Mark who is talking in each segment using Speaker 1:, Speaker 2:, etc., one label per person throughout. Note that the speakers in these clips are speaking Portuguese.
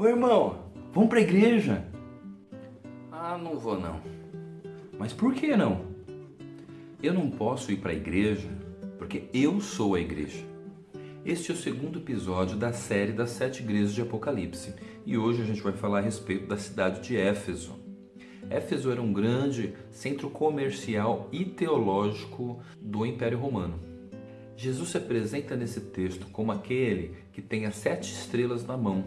Speaker 1: Ô irmão, vamos pra igreja? Ah, não vou não. Mas por que não? Eu não posso ir para a igreja porque eu sou a igreja. Este é o segundo episódio da série das sete igrejas de Apocalipse e hoje a gente vai falar a respeito da cidade de Éfeso. Éfeso era um grande centro comercial e teológico do Império Romano. Jesus se apresenta nesse texto como aquele que tem as sete estrelas na mão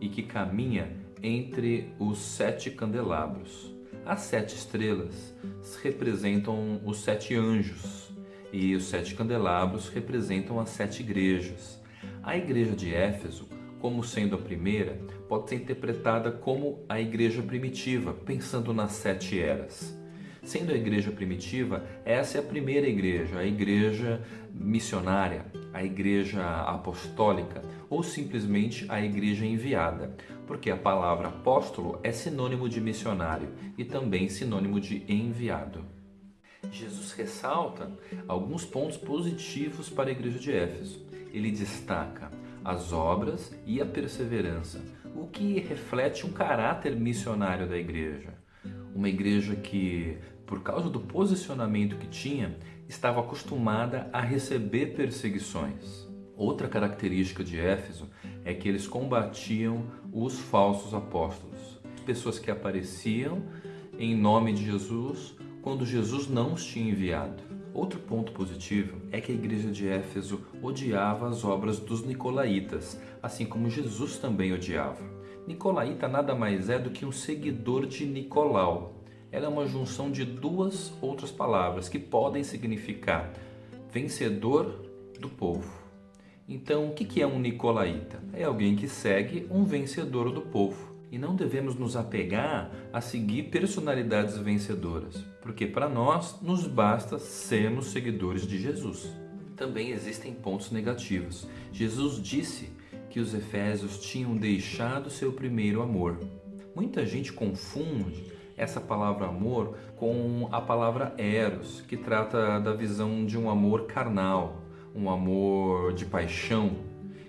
Speaker 1: e que caminha entre os sete candelabros. As sete estrelas representam os sete anjos e os sete candelabros representam as sete igrejas. A igreja de Éfeso, como sendo a primeira, pode ser interpretada como a igreja primitiva, pensando nas sete eras. Sendo a igreja primitiva, essa é a primeira igreja, a igreja missionária, a igreja apostólica ou simplesmente a igreja enviada, porque a palavra apóstolo é sinônimo de missionário e também sinônimo de enviado. Jesus ressalta alguns pontos positivos para a igreja de Éfeso. Ele destaca as obras e a perseverança, o que reflete um caráter missionário da igreja. Uma igreja que, por causa do posicionamento que tinha, estava acostumada a receber perseguições. Outra característica de Éfeso é que eles combatiam os falsos apóstolos, pessoas que apareciam em nome de Jesus quando Jesus não os tinha enviado. Outro ponto positivo é que a igreja de Éfeso odiava as obras dos nicolaítas, assim como Jesus também odiava. Nicolaíta nada mais é do que um seguidor de Nicolau. Ela é uma junção de duas outras palavras que podem significar vencedor do povo então, o que é um nicolaíta? É alguém que segue um vencedor do povo. E não devemos nos apegar a seguir personalidades vencedoras, porque para nós nos basta sermos seguidores de Jesus. Também existem pontos negativos. Jesus disse que os efésios tinham deixado seu primeiro amor. Muita gente confunde essa palavra amor com a palavra eros, que trata da visão de um amor carnal, um amor de paixão.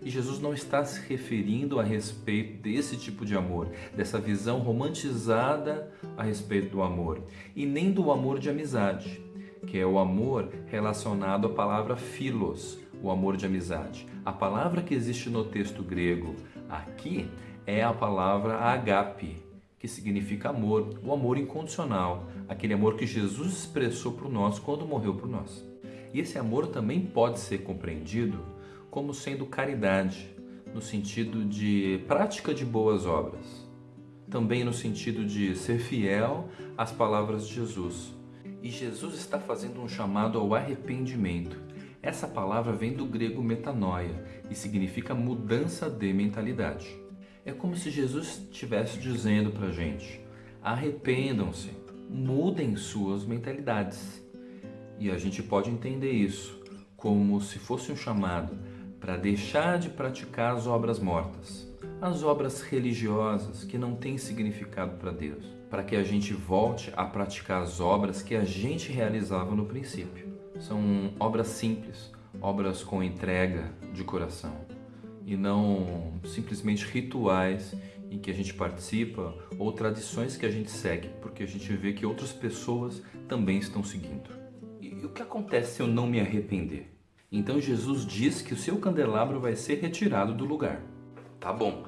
Speaker 1: E Jesus não está se referindo a respeito desse tipo de amor, dessa visão romantizada a respeito do amor, e nem do amor de amizade, que é o amor relacionado à palavra philos, o amor de amizade. A palavra que existe no texto grego aqui é a palavra agape, que significa amor, o amor incondicional, aquele amor que Jesus expressou por nós quando morreu por nós. E esse amor também pode ser compreendido como sendo caridade, no sentido de prática de boas obras. Também no sentido de ser fiel às palavras de Jesus. E Jesus está fazendo um chamado ao arrependimento. Essa palavra vem do grego metanoia e significa mudança de mentalidade. É como se Jesus estivesse dizendo para a gente: arrependam-se, mudem suas mentalidades. E a gente pode entender isso como se fosse um chamado para deixar de praticar as obras mortas, as obras religiosas que não têm significado para Deus, para que a gente volte a praticar as obras que a gente realizava no princípio. São obras simples, obras com entrega de coração e não simplesmente rituais em que a gente participa ou tradições que a gente segue, porque a gente vê que outras pessoas também estão seguindo. E o que acontece se eu não me arrepender? Então Jesus diz que o seu candelabro vai ser retirado do lugar. Tá bom,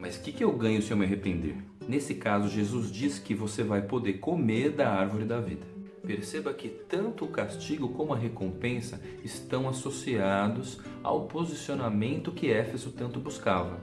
Speaker 1: mas o que, que eu ganho se eu me arrepender? Nesse caso, Jesus diz que você vai poder comer da árvore da vida. Perceba que tanto o castigo como a recompensa estão associados ao posicionamento que Éfeso tanto buscava.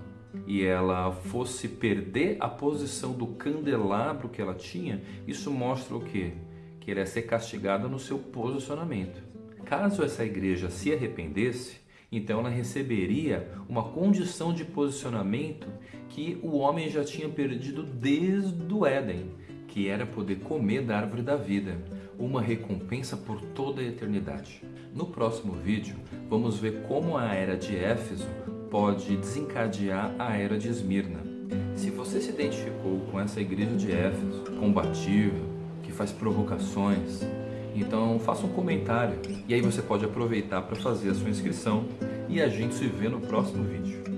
Speaker 1: E ela fosse perder a posição do candelabro que ela tinha, isso mostra o quê? que iria ser castigada no seu posicionamento. Caso essa igreja se arrependesse, então ela receberia uma condição de posicionamento que o homem já tinha perdido desde o Éden, que era poder comer da árvore da vida, uma recompensa por toda a eternidade. No próximo vídeo, vamos ver como a era de Éfeso pode desencadear a era de Esmirna. Se você se identificou com essa igreja de Éfeso, combativa, faz provocações. Então faça um comentário e aí você pode aproveitar para fazer a sua inscrição e a gente se vê no próximo vídeo.